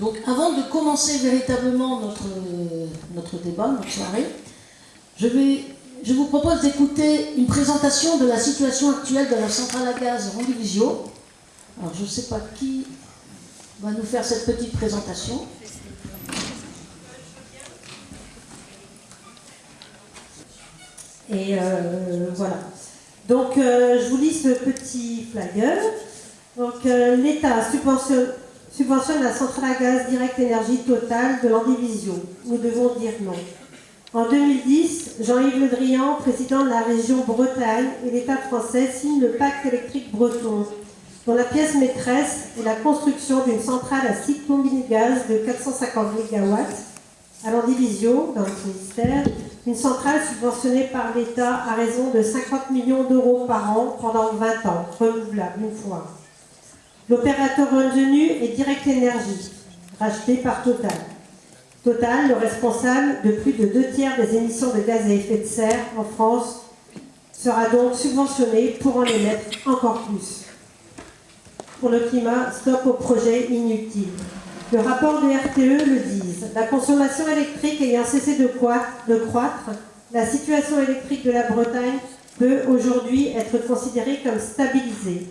Donc avant de commencer véritablement notre, notre débat, notre soirée, je, vais, je vous propose d'écouter une présentation de la situation actuelle de la centrale à gaz Randivisio. Alors je ne sais pas qui va nous faire cette petite présentation. Et euh, voilà. Donc, euh, je vous lis ce petit flyer. Donc, euh, l'État subventionne, subventionne, la centrale à gaz Direct Énergie Totale de l'Andivisio. Nous devons dire non. En 2010, Jean-Yves Le Drian, président de la région Bretagne, et l'État français signent le pacte électrique breton, dont la pièce maîtresse est la construction d'une centrale à cycle combiné gaz de 450 MW à l'Andivisio, dans le ministère, une centrale subventionnée par l'État à raison de 50 millions d'euros par an pendant 20 ans, renouvelable une fois. L'opérateur retenu est Direct Énergie, racheté par Total. Total, le responsable de plus de deux tiers des émissions de gaz à effet de serre en France, sera donc subventionné pour en émettre encore plus. Pour le climat, stop au projet inutile. Le rapport de RTE le dit. La consommation électrique ayant cessé de, croître, la situation électrique de la Bretagne peut aujourd'hui être considérée comme stabilisée.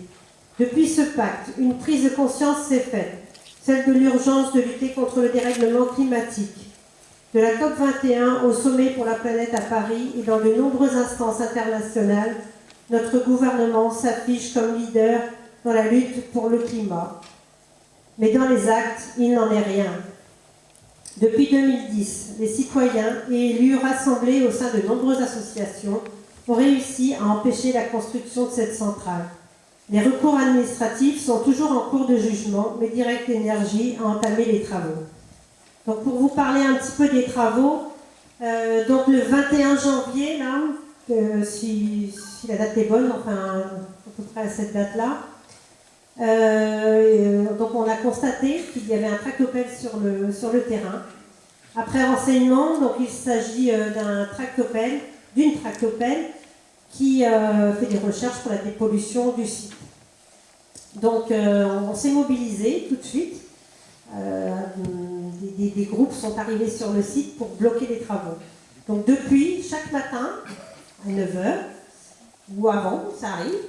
Depuis ce pacte, une prise de conscience s'est faite, celle de l'urgence de lutter contre le dérèglement climatique. De la COP21 au sommet pour la planète à Paris et dans de nombreuses instances internationales, notre gouvernement s'affiche comme leader dans la lutte pour le climat. Mais dans les actes, il n'en est rien. Depuis 2010, les citoyens et élus rassemblés au sein de nombreuses associations ont réussi à empêcher la construction de cette centrale. Les recours administratifs sont toujours en cours de jugement, mais Direct Énergie a entamé les travaux. Donc pour vous parler un petit peu des travaux, euh, donc le 21 janvier, là, euh, si, la date est bonne, enfin à peu près à cette date-là, euh, donc on a constaté qu'il y avait un tractopelle sur le, sur le terrain. Après renseignement, il s'agit d'un tractopelle, d'une tractopelle qui fait des recherches pour la dépollution du site. Donc on s'est mobilisé tout de suite. Des, des, groupes sont arrivés sur le site pour bloquer les travaux. Donc depuis, chaque matin, à 9h, ou avant, ça arrive,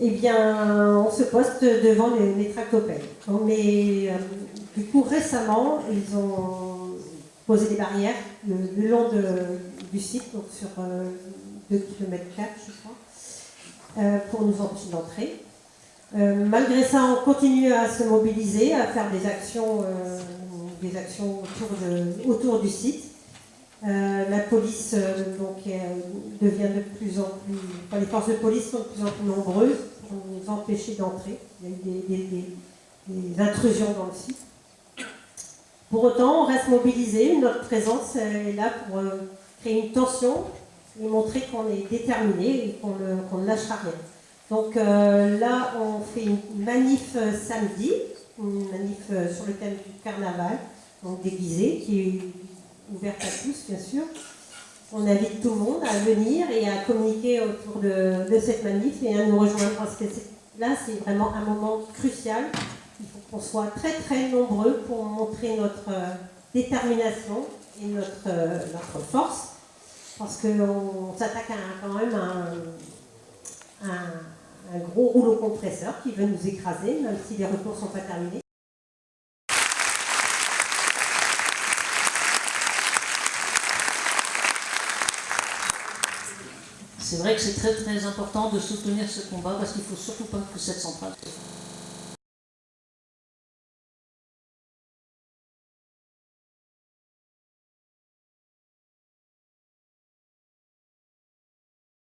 eh bien, on se poste devant les, les tractopelles. Mais euh, du coup, récemment, ils ont posé des barrières le, long du site, donc sur 2 km 4, je crois, euh, pour nous empêcher d'entrer. Euh, malgré ça, on continue à se mobiliser, à faire des actions, actions autour, du site. Euh, la police euh, euh, devient de plus en plus... Les forces de police sont de plus en plus nombreuses pour nous empêcher d'entrer. Il y a eu des, intrusions dans le site. Pour autant, on reste mobilisé. Notre présence est là pour créer une tension et montrer qu'on est déterminé et qu'on ne lâchera rien. Donc là, on fait une manif samedi, une manif sur le thème du carnaval, donc déguisé, qui est ouverte à tous, bien sûr. On invite tout le monde à venir et à communiquer autour de, cette manif et à nous rejoindre parce que là, c'est vraiment un moment crucial. Il faut qu'on soit très très nombreux pour montrer notre euh, détermination et notre, euh, notre force parce qu'on s'attaque quand même à un, un, gros rouleau compresseur qui veut nous écraser, même si les recours ne sont pas terminés. c'est vrai que c'est très très important de soutenir ce combat parce qu'il ne faut surtout pas que cette centrale